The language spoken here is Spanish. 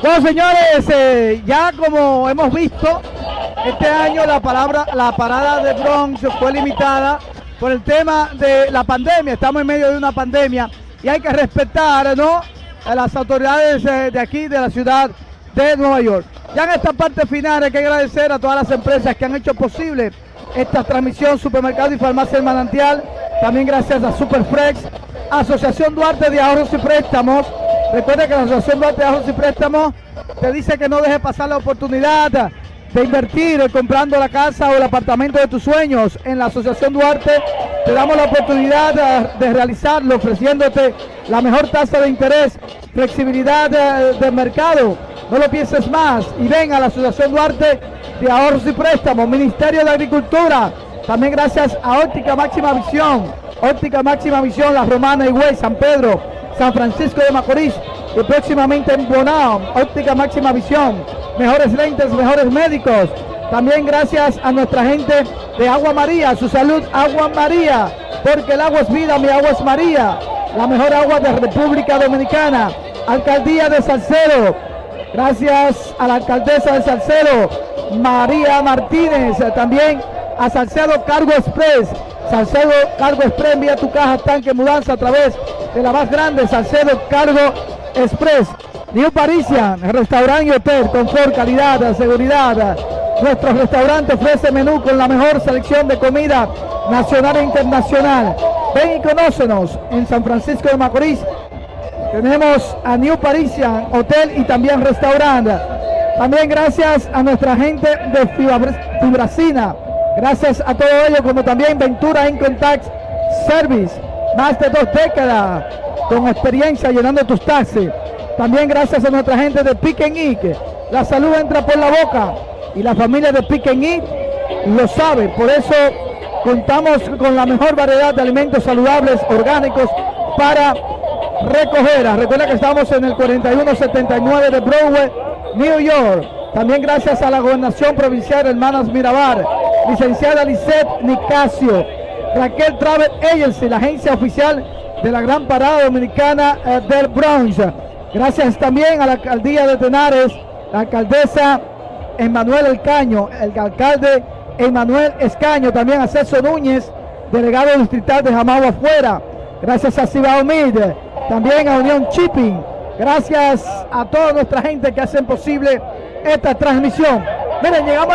Bueno, señores, eh, ya como hemos visto, este año la palabra, la parada de Bronx fue limitada por el tema de la pandemia. Estamos en medio de una pandemia y hay que respetar, ¿no? A las autoridades eh, de aquí, de la ciudad de Nueva York. Ya en esta parte final hay que agradecer a todas las empresas que han hecho posible esta transmisión Supermercado y Farmacia El Manantial. También gracias a Superflex, Asociación Duarte de Ahorros y Préstamos. Recuerda que la Asociación Duarte de Ahorros y Préstamos te dice que no deje pasar la oportunidad de invertir comprando la casa o el apartamento de tus sueños en la Asociación Duarte. Te damos la oportunidad de, realizarlo ofreciéndote la mejor tasa de interés, flexibilidad de, de mercado. No lo pienses más y ven a la Asociación Duarte de Ahorros y Préstamos, Ministerio de Agricultura. También gracias a Óptica Máxima Visión, Óptica Máxima Visión, La Romana, Higüey, San Pedro, San Francisco de Macorís y próximamente en Bonao, Óptica Máxima Visión, mejores lentes, mejores médicos. También gracias a nuestra gente de Agua María, su salud Agua María, porque el agua es vida, mi agua es María, la mejor agua de República Dominicana. Alcaldía de Salcedo, gracias a la alcaldesa de Salcedo, María Martínez, también a Salcedo Cargo Express. Salcedo Cargo Express envía tu caja, tanque, mudanza a través de la más grande Salcedo Cargo Express. New Parisian, restaurante y hotel, confort, calidad, seguridad. Nuestro restaurante ofrece menú con la mejor selección de comida nacional e internacional. Ven y conócenos en San Francisco de Macorís. Tenemos a New Parisian Hotel y también restaurante. También gracias a nuestra gente de Fibracina. Gracias a todo ello, como también Ventura In Contact Service. Más de dos décadas con experiencia llenando tus taxis. También gracias a nuestra gente de Eat. La salud entra por la boca y la familia de Eat lo sabe. Por eso contamos con la mejor variedad de alimentos saludables, orgánicos para recoger. Recuerda que estamos en el 4179 de Broadway, New York. También gracias a la gobernación provincial Hermanas Mirabar, licenciada Lisette Nicasio, Raquel Travel Agency, la agencia oficial de la Gran Parada Dominicana eh, del Bronx. Gracias también a la alcaldía de Tenares, la alcaldesa Emanuel Elcaño, el alcalde Emanuel Escaño, también a César Núñez, delegado distrital de Jamao afuera. Gracias a Cibao Mid, también a Unión Shipping. Gracias a toda nuestra gente que hacen posible esta transmisión. Miren, llegamos